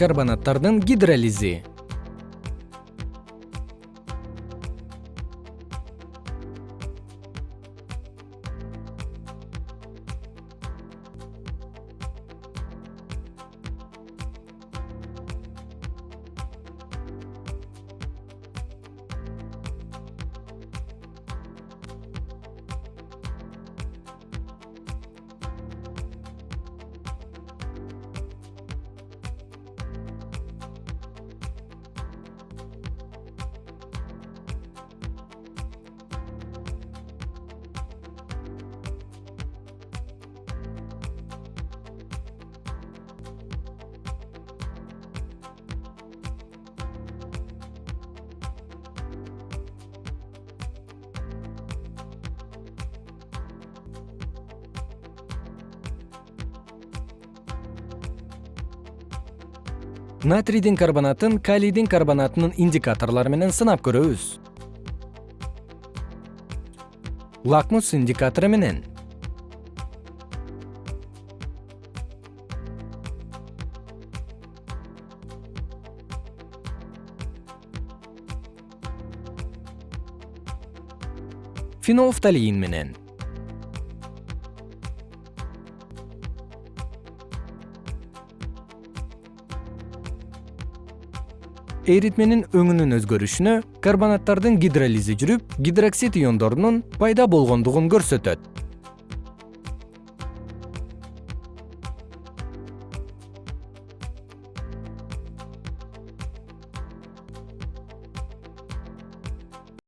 карбонаттардын гидролизи натрийдин карбонатын калийдин карбонатынын индикаторлору менен сынап көрөбүз. Лакмус индикатору менен. Фенолфталиин менен эритменин өңүнүн өзгөрүшүнө карбонаттардын гидролизи жүрүп гидроксид иондорунун пайда болгондугун көрсөтөт